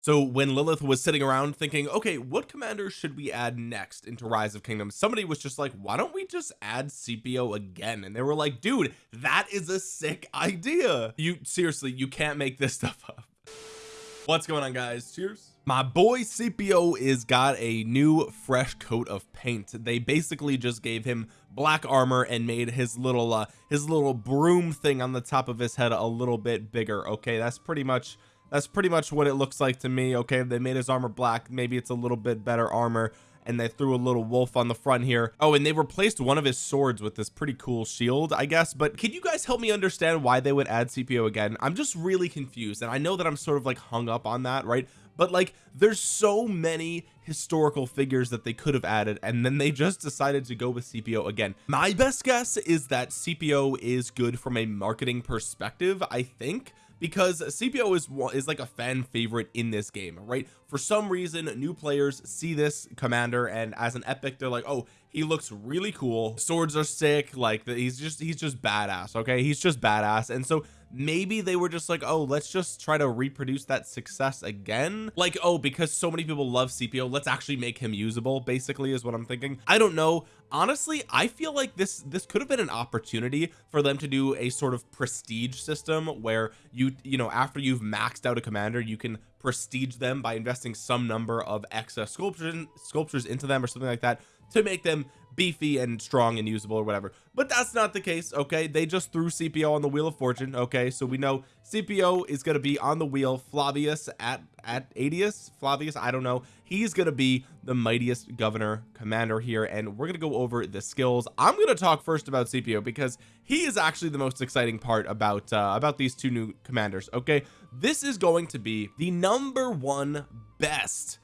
so when Lilith was sitting around thinking okay what commander should we add next into rise of kingdoms? somebody was just like why don't we just add Scipio again? And they were like dude that is a sick idea. You seriously you can't make this stuff up. What's going on guys? Cheers. My boy Scipio is got a new fresh coat of paint. They basically just gave him black armor and made his little uh his little broom thing on the top of his head a little bit bigger. Okay that's pretty much that's pretty much what it looks like to me okay? They made his armor black. Maybe it's a little bit better armor and they threw a little wolf on the front here. Oh and they replaced one of his swords with this pretty cool shield I guess. But can you guys help me understand why they would add Scipio again? I'm just really confused and I know that I'm sort of like hung up on that right? But like there's so many historical figures that they could have added and then they just decided to go with Scipio again. My best guess is that Scipio is good from a marketing perspective I think because Scipio is is like a fan favorite in this game right? For some reason new players see this commander and as an epic they're like oh he looks really cool. Swords are sick like he's just he's just badass okay? He's just badass. And so maybe they were just like oh let's just try to reproduce that success again. Like oh because so many people love Scipio let's actually make him usable basically is what I'm thinking. I don't know. Honestly I feel like this this could have been an opportunity for them to do a sort of prestige system where you you know after you've maxed out a commander you can prestige them by investing some number of excess sculptures sculptures into them or something like that to make them beefy and strong and usable or whatever. But that's not the case okay? They just threw Scipio on the wheel of fortune okay? So we know Scipio is going to be on the wheel. Flavius at at Aetius Flavius? I don't know. He's going to be the mightiest governor commander here and we're going to go over the skills. I'm going to talk first about Scipio because he is actually the most exciting part about uh, about these two new commanders okay? This is going to be the number one best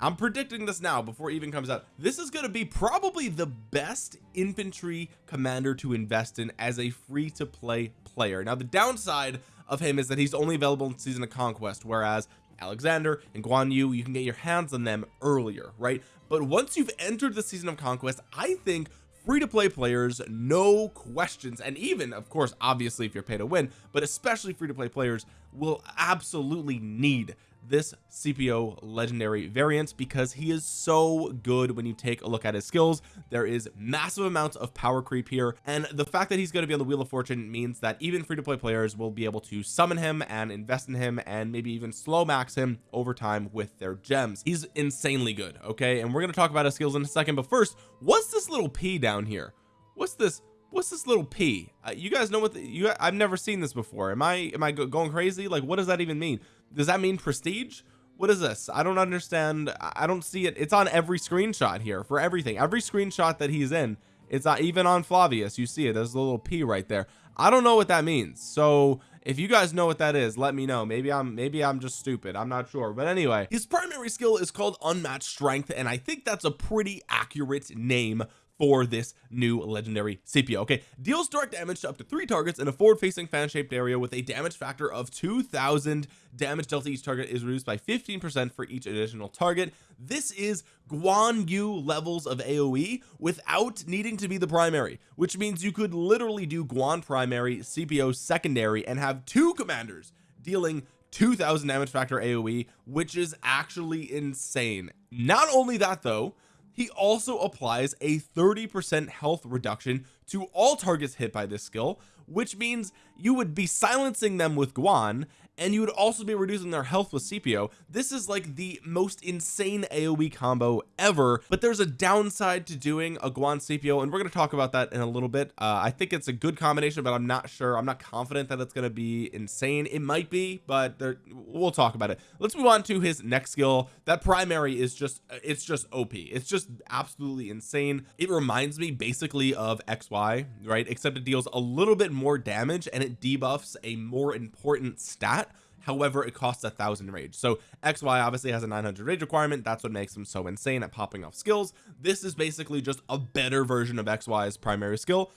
I'm predicting this now before it even comes out. This is going to be probably the best infantry commander to invest in as a free to play player. Now the downside of him is that he's only available in season of conquest whereas Alexander and Guan Yu you can get your hands on them earlier right? But once you've entered the season of conquest I think free to play players no questions. And even of course obviously if you're pay to win but especially free to play players will absolutely need this Scipio legendary variant because he is so good when you take a look at his skills. There is massive amounts of power creep here and the fact that he's going to be on the wheel of fortune means that even free-to-play players will be able to summon him and invest in him and maybe even slow max him over time with their gems. He's insanely good okay? And we're going to talk about his skills in a second but first what's this little P down here? What's this what's this little P? Uh, you guys know what the, you I've never seen this before. Am I am I going crazy? Like what does that even mean? Does that mean prestige? What is this? I don't understand. I don't see it. It's on every screenshot here for everything. Every screenshot that he's in it's not even on Flavius. You see it. There's a little P right there. I don't know what that means. So if you guys know what that is let me know. Maybe I'm maybe I'm just stupid. I'm not sure. But anyway his primary skill is called unmatched strength and I think that's a pretty accurate name for this new legendary Scipio okay? Deals direct damage to up to three targets in a forward facing fan shaped area with a damage factor of 2000 damage dealt to each target is reduced by 15 percent for each additional target. This is Guan Yu levels of AoE without needing to be the primary which means you could literally do Guan primary Scipio secondary and have two commanders dealing 2000 damage factor AoE which is actually insane. Not only that though he also applies a 30 percent health reduction to all targets hit by this skill which means you would be silencing them with Guan and you would also be reducing their health with Scipio this is like the most insane AoE combo ever but there's a downside to doing a Guan Scipio and we're going to talk about that in a little bit. Uh, I think it's a good combination but I'm not sure. I'm not confident that it's going to be insane. It might be but there, we'll talk about it. Let's move on to his next skill. That primary is just it's just OP it's just absolutely insane. It reminds me basically of XY right? Except it deals a little bit more damage and it debuffs a more important stat. However it costs a thousand rage. So xy obviously has a 900 rage requirement. That's what makes him so insane at popping off skills. This is basically just a better version of xy's primary skill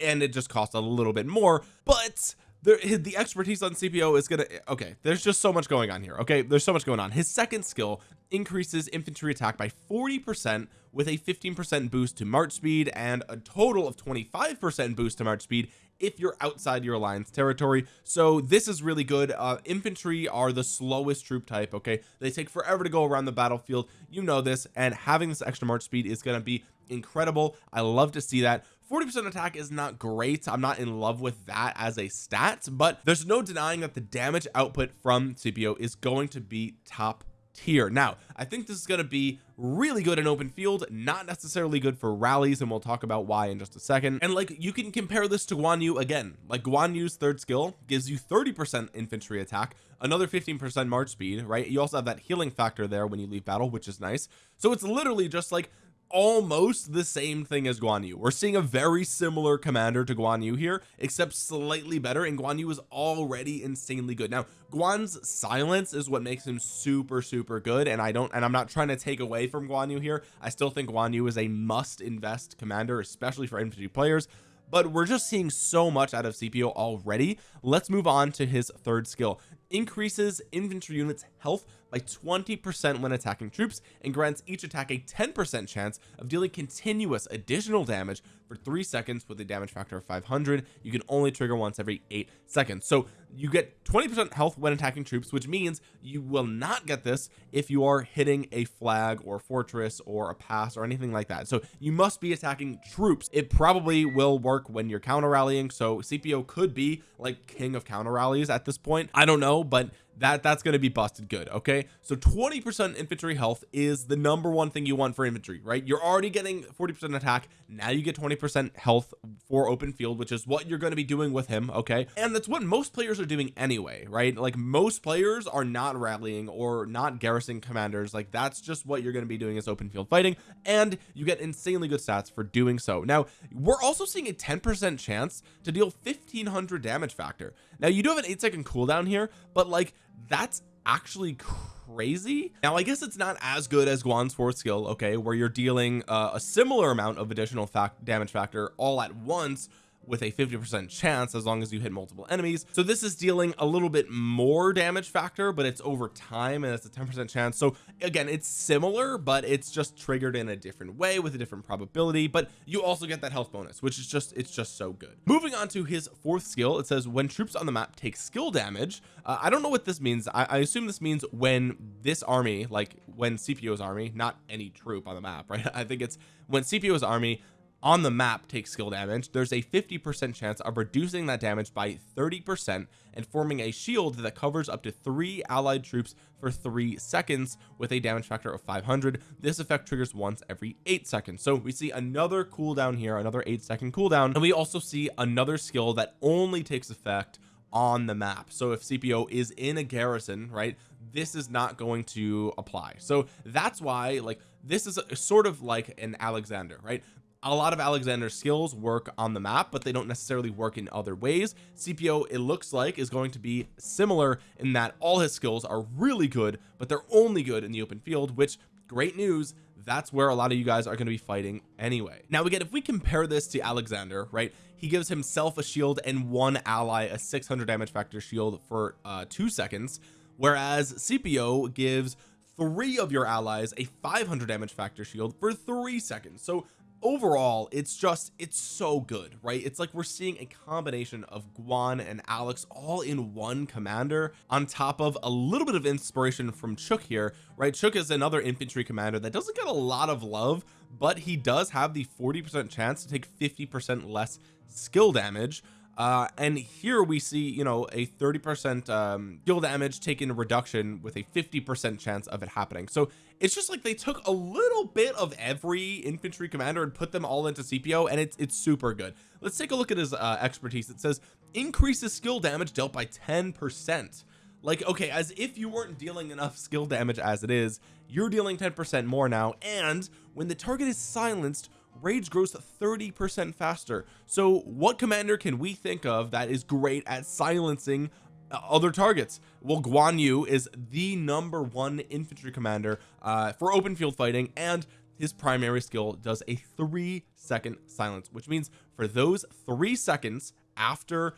and it just costs a little bit more but there the expertise on Scipio is gonna okay there's just so much going on here okay? There's so much going on. His second skill increases infantry attack by 40 percent with a 15% boost to march speed and a total of 25% boost to march speed if you're outside your alliance territory. So this is really good. Uh infantry are the slowest troop type okay? They take forever to go around the battlefield. You know this. And having this extra march speed is going to be incredible. I love to see that. 40% attack is not great. I'm not in love with that as a stat but there's no denying that the damage output from Scipio is going to be top tier. Now I think this is going to be really good in open field not necessarily good for rallies and we'll talk about why in just a second. And like you can compare this to Guan Yu again. Like Guan Yu's third skill gives you 30 percent infantry attack another 15 percent march speed right? You also have that healing factor there when you leave battle which is nice. So it's literally just like almost the same thing as Guan Yu. We're seeing a very similar commander to Guan Yu here except slightly better and Guan Yu is already insanely good. Now Guan's silence is what makes him super super good and I don't and I'm not trying to take away from Guan Yu here. I still think Guan Yu is a must invest commander especially for infantry players but we're just seeing so much out of Scipio already. Let's move on to his third skill. Increases infantry units health by 20% when attacking troops and grants each attack a 10% chance of dealing continuous additional damage for three seconds with a damage factor of 500 you can only trigger once every eight seconds. So you get 20% health when attacking troops which means you will not get this if you are hitting a flag or fortress or a pass or anything like that. So you must be attacking troops. It probably will work when you're counter rallying. So Scipio could be like king of counter rallies at this point. I don't know but that that's going to be busted good okay? So 20 percent infantry health is the number one thing you want for infantry right? You're already getting 40 percent attack. Now you get 20 percent health for open field which is what you're going to be doing with him okay? And that's what most players are doing anyway right? Like most players are not rallying or not garrison commanders. Like that's just what you're going to be doing is open field fighting and you get insanely good stats for doing so. Now we're also seeing a 10 percent chance to deal 1500 damage factor now you do have an eight second cooldown here but like that's actually crazy. Now I guess it's not as good as Guan's fourth skill okay where you're dealing uh, a similar amount of additional fact damage factor all at once with a 50 percent chance as long as you hit multiple enemies. So this is dealing a little bit more damage factor but it's over time and it's a 10 percent chance. So again it's similar but it's just triggered in a different way with a different probability but you also get that health bonus which is just it's just so good. Moving on to his fourth skill it says when troops on the map take skill damage uh, I don't know what this means. I, I assume this means when this army like when Scipio's army not any troop on the map right? I think it's when Scipio's army on the map takes skill damage there's a 50 percent chance of reducing that damage by 30 percent and forming a shield that covers up to three allied troops for three seconds with a damage factor of 500 this effect triggers once every eight seconds. So we see another cooldown here another eight second cooldown. And we also see another skill that only takes effect on the map. So if Scipio is in a garrison right this is not going to apply. So that's why like this is a, sort of like an Alexander right a lot of Alexander's skills work on the map but they don't necessarily work in other ways. Scipio it looks like is going to be similar in that all his skills are really good but they're only good in the open field which great news that's where a lot of you guys are going to be fighting anyway. Now again if we compare this to Alexander right he gives himself a shield and one ally a 600 damage factor shield for uh two seconds whereas Scipio gives three of your allies a 500 damage factor shield for three seconds. So overall it's just it's so good right? It's like we're seeing a combination of Guan and Alex all in one commander on top of a little bit of inspiration from Chook here right? Chook is another infantry commander that doesn't get a lot of love but he does have the 40 percent chance to take 50 percent less skill damage. Uh and here we see you know a 30 percent um skill damage taken reduction with a 50 percent chance of it happening. So it's just like they took a little bit of every infantry commander and put them all into Scipio and it's it's super good. Let's take a look at his uh expertise. It says increases skill damage dealt by 10 percent. Like okay as if you weren't dealing enough skill damage as it is you're dealing 10 percent more now and when the target is silenced rage grows 30 percent faster. So what commander can we think of that is great at silencing other targets. Well Guan Yu is the number one infantry commander uh, for open field fighting and his primary skill does a three second silence which means for those three seconds after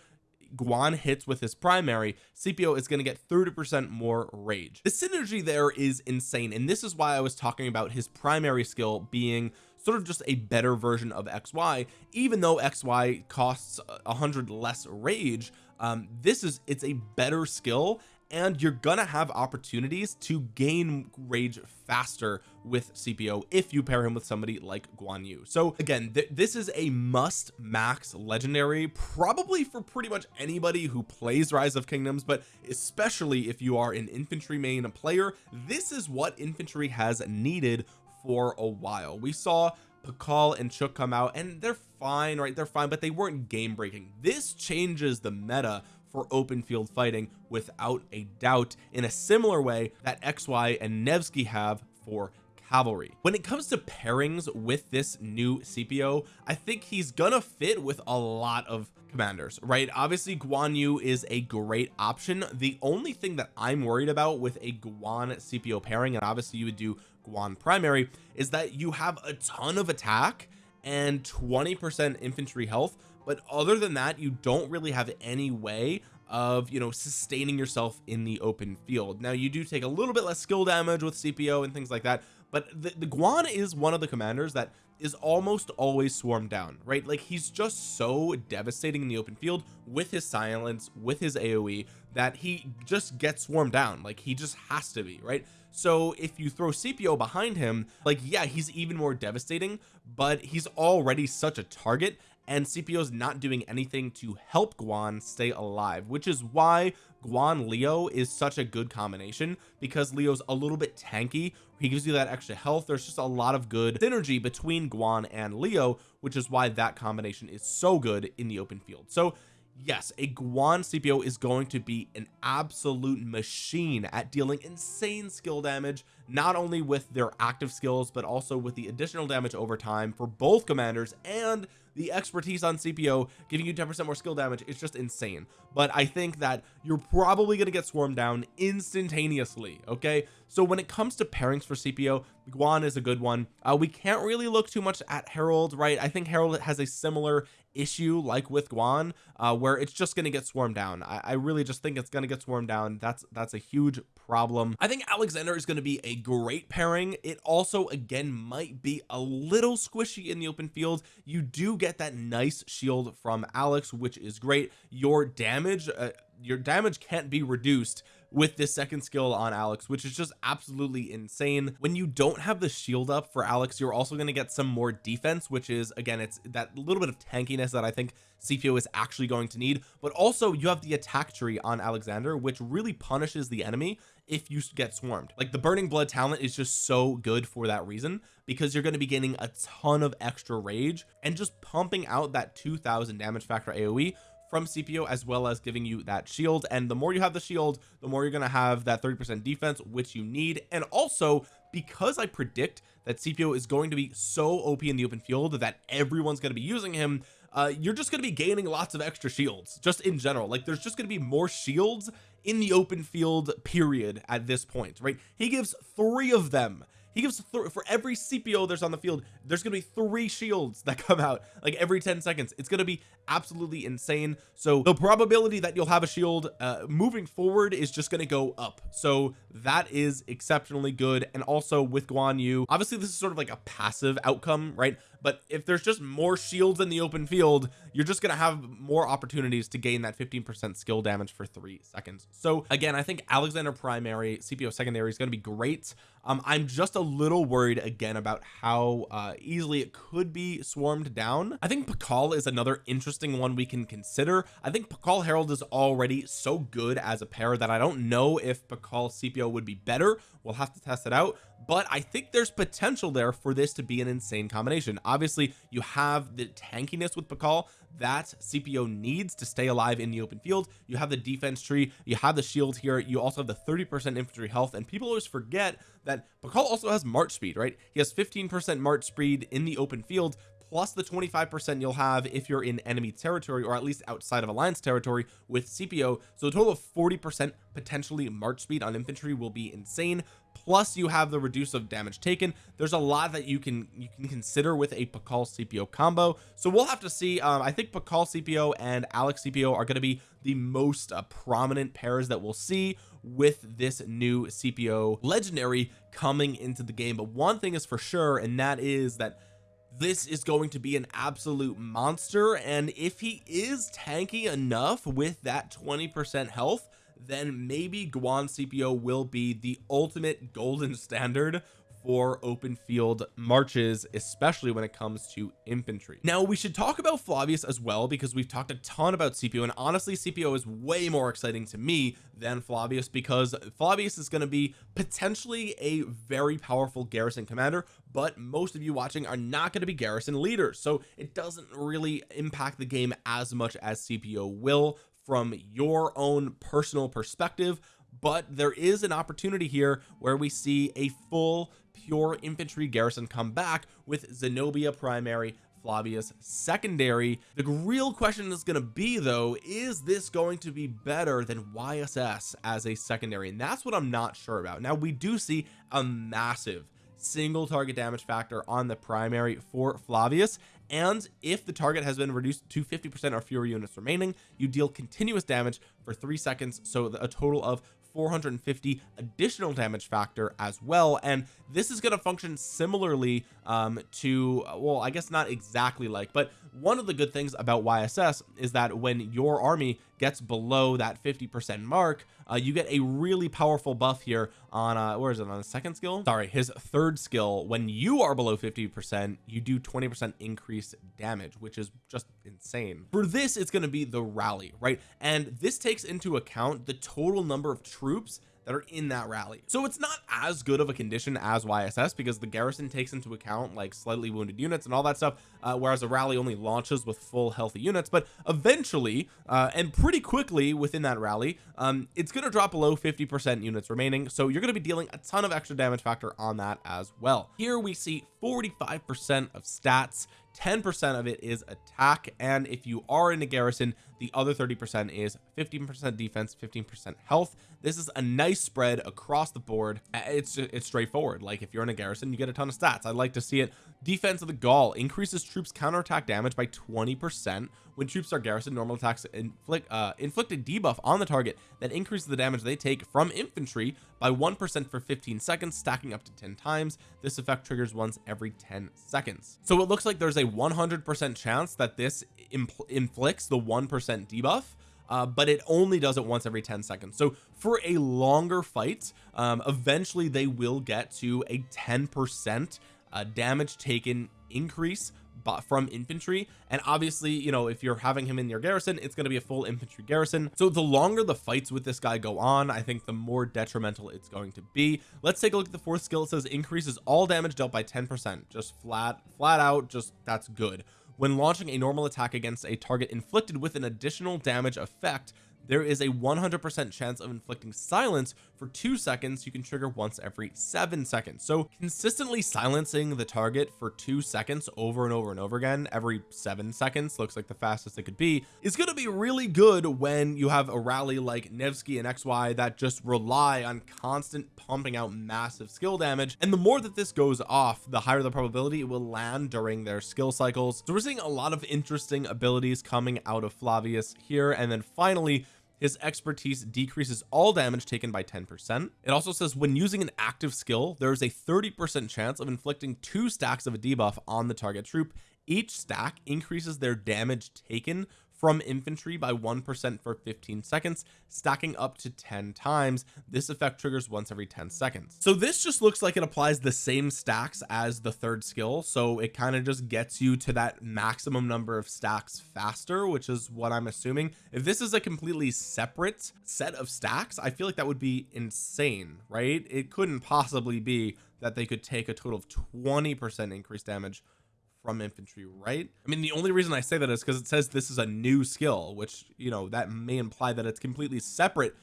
Guan hits with his primary Scipio is going to get 30 percent more rage. The synergy there is insane and this is why I was talking about his primary skill being sort of just a better version of XY even though XY costs a hundred less rage um this is it's a better skill and you're gonna have opportunities to gain rage faster with Scipio if you pair him with somebody like Guan Yu. So again th this is a must max legendary probably for pretty much anybody who plays rise of kingdoms but especially if you are an infantry main player this is what infantry has needed for a while. We saw Pakal and Chuk come out and they're fine right? They're fine but they weren't game breaking this changes the meta for open field fighting without a doubt in a similar way that XY and Nevsky have for cavalry. When it comes to pairings with this new Scipio I think he's gonna fit with a lot of commanders right? Obviously Guan Yu is a great option. The only thing that I'm worried about with a Guan Scipio pairing and obviously you would do Guan primary is that you have a ton of attack and 20 percent infantry health. But other than that you don't really have any way of you know sustaining yourself in the open field. Now you do take a little bit less skill damage with Scipio and things like that but the, the Guan is one of the commanders that is almost always swarmed down right? Like he's just so devastating in the open field with his silence with his AoE that he just gets swarmed down. Like he just has to be right so if you throw Scipio behind him like yeah he's even more devastating but he's already such a target and Scipio's not doing anything to help Guan stay alive which is why Guan Leo is such a good combination because Leo's a little bit tanky he gives you that extra health there's just a lot of good synergy between Guan and Leo which is why that combination is so good in the open field. So yes a Guan Scipio is going to be an absolute machine at dealing insane skill damage not only with their active skills but also with the additional damage over time for both commanders and the expertise on Scipio giving you 10 percent more skill damage. It's just insane but I think that you're probably going to get swarmed down instantaneously okay? So when it comes to pairings for Scipio Guan is a good one. Uh, we can't really look too much at Harald right? I think Harald has a similar issue like with Guan uh, where it's just going to get swarmed down. I, I really just think it's going to get swarmed down. That's that's a huge problem. I think Alexander is going to be a great pairing. It also again might be a little squishy in the open field. You do get that nice shield from Alex which is great. Your damage uh, your damage can't be reduced with this second skill on Alex which is just absolutely insane. When you don't have the shield up for Alex you're also going to get some more defense which is again it's that little bit of tankiness that I think Scipio is actually going to need. But also you have the attack tree on Alexander which really punishes the enemy if you get swarmed. Like the burning blood talent is just so good for that reason because you're going to be gaining a ton of extra rage and just pumping out that 2000 damage factor AoE from Scipio as well as giving you that shield. And the more you have the shield the more you're going to have that 30 percent defense which you need. And also because I predict that Scipio is going to be so OP in the open field that everyone's going to be using him uh you're just going to be gaining lots of extra shields just in general. Like there's just going to be more shields in the open field period at this point right? He gives three of them he gives for every Scipio there's on the field there's gonna be three shields that come out like every 10 seconds. It's gonna be absolutely insane. So the probability that you'll have a shield uh moving forward is just to go up. So that is exceptionally good. And also with Guan Yu obviously this is sort of like a passive outcome right but if there's just more shields in the open field you're just gonna have more opportunities to gain that 15 percent skill damage for three seconds. So again I think Alexander primary Scipio secondary is going to be great. Um I'm just a little worried again about how uh easily it could be swarmed down. I think Pakal is another interesting one we can consider. I think Pakal Harald is already so good as a pair that I don't know if Pakal Scipio would be better. We'll have to test it out but I think there's potential there for this to be an insane combination. Obviously you have the tankiness with Pakal that Scipio needs to stay alive in the open field. You have the defense tree you have the shield here you also have the 30 percent infantry health and people always forget that Pakal also has march speed right? He has 15 percent march speed in the open field plus the 25 percent you'll have if you're in enemy territory or at least outside of alliance territory with Scipio so a total of 40 percent potentially march speed on infantry will be insane plus you have the reduce of damage taken. There's a lot that you can you can consider with a Pakal Scipio combo. So we'll have to see um I think Pakal Scipio and Alex Scipio are going to be the most uh, prominent pairs that we'll see with this new Scipio legendary coming into the game. But one thing is for sure and that is that this is going to be an absolute monster. And if he is tanky enough with that 20 percent health then maybe Guan Scipio will be the ultimate golden standard for open field marches especially when it comes to infantry. Now we should talk about Flavius as well because we've talked a ton about Scipio and honestly Scipio is way more exciting to me than Flavius because Flavius is going to be potentially a very powerful garrison commander but most of you watching are not going to be garrison leaders so it doesn't really impact the game as much as Scipio will from your own personal perspective but there is an opportunity here where we see a full pure infantry garrison come back with Zenobia primary Flavius secondary. The real question is going to be though is this going to be better than YSS as a secondary? And that's what I'm not sure about. Now we do see a massive single target damage factor on the primary for Flavius and if the target has been reduced to 50 percent or fewer units remaining you deal continuous damage for three seconds so a total of 450 additional damage factor as well. And this is going to function similarly um to well I guess not exactly like but one of the good things about YSS is that when your army gets below that 50 percent mark uh, you get a really powerful buff here on uh where is it on the second skill? Sorry his third skill. When you are below 50 percent you do 20 percent increased damage which is just insane. For this it's going to be the rally right? And this takes into account the total number of troops that are in that rally. So it's not as good of a condition as YSS because the garrison takes into account like slightly wounded units and all that stuff uh, whereas a rally only launches with full healthy units. But eventually uh, and pretty quickly within that rally um, it's going to drop below 50 percent units remaining. So you're going to be dealing a ton of extra damage factor on that as well. Here we see 45 percent of stats 10% of it is attack and if you are in a garrison the other 30 percent is 15 percent defense 15 percent health. This is a nice spread across the board. It's it's straightforward. Like if you're in a garrison you get a ton of stats. I'd like to see it defense of the Gaul increases troops counterattack damage by 20 percent when troops are garrison normal attacks inflict uh debuff on the target that increases the damage they take from infantry by one percent for 15 seconds stacking up to 10 times. This effect triggers once every 10 seconds. So it looks like there's a 100 percent chance that this inflicts the one percent debuff uh, but it only does it once every 10 seconds. So for a longer fight um, eventually they will get to a 10 percent uh, damage taken increase but from infantry. And obviously you know if you're having him in your garrison it's going to be a full infantry garrison. So the longer the fights with this guy go on I think the more detrimental it's going to be. Let's take a look at the fourth skill. It says increases all damage dealt by 10 percent. Just flat flat out just that's good. When launching a normal attack against a target inflicted with an additional damage effect there is a 100% chance of inflicting silence for two seconds. You can trigger once every seven seconds. So consistently silencing the target for two seconds over and over and over again every seven seconds looks like the fastest it could be is going to be really good when you have a rally like Nevsky and XY that just rely on constant pumping out massive skill damage. And the more that this goes off the higher the probability it will land during their skill cycles. So we're seeing a lot of interesting abilities coming out of Flavius here. And then finally his expertise decreases all damage taken by 10 percent. It also says when using an active skill there is a 30 percent chance of inflicting two stacks of a debuff on the target troop. Each stack increases their damage taken from infantry by 1% for 15 seconds stacking up to 10 times. This effect triggers once every 10 seconds. So this just looks like it applies the same stacks as the third skill. So it kind of just gets you to that maximum number of stacks faster which is what I'm assuming. If this is a completely separate set of stacks I feel like that would be insane right? It couldn't possibly be that they could take a total of 20 percent increased damage from infantry right? I mean the only reason I say that is because it says this is a new skill which you know that may imply that it's completely separate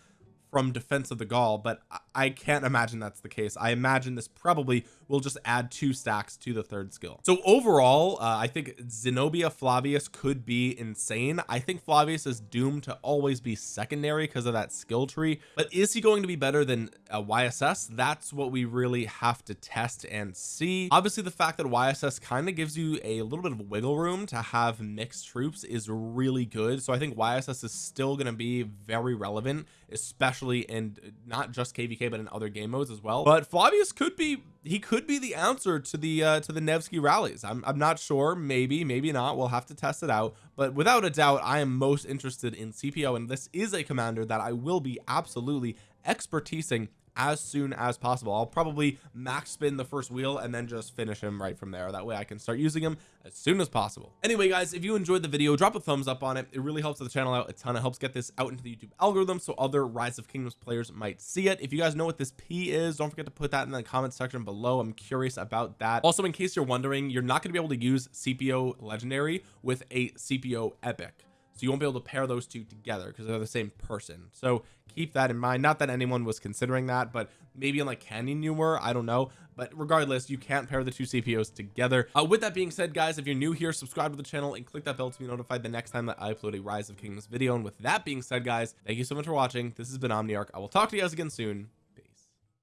from defense of the Gaul but I can't imagine that's the case. I imagine this probably will just add two stacks to the third skill. So overall uh, I think Zenobia Flavius could be insane. I think Flavius is doomed to always be secondary because of that skill tree. But is he going to be better than a YSS that's what we really have to test and see. Obviously the fact that YSS kind of gives you a little bit of wiggle room to have mixed troops is really good. So I think YSS is still going to be very relevant especially in not just kvk but in other game modes as well. But Flavius could be he could be the answer to the uh to the Nevsky rallies. I'm, I'm not sure. Maybe maybe not. We'll have to test it out. But without a doubt I am most interested in Scipio and this is a commander that I will be absolutely expertising as soon as possible. I'll probably max spin the first wheel and then just finish him right from there. That way I can start using him as soon as possible. Anyway guys if you enjoyed the video drop a thumbs up on it. It really helps the channel out a ton. It helps get this out into the YouTube algorithm so other rise of kingdoms players might see it. If you guys know what this P is don't forget to put that in the comment section below. I'm curious about that. Also in case you're wondering you're not going to be able to use Scipio legendary with a Scipio epic so you won't be able to pair those two together because they're the same person. So keep that in mind. Not that anyone was considering that but maybe in like canyon you were I don't know. But regardless you can't pair the two Scipios together. Uh, with that being said guys if you're new here subscribe to the channel and click that bell to be notified the next time that I upload a rise of kingdoms video. And with that being said guys thank you so much for watching. This has been Omniarch. I will talk to you guys again soon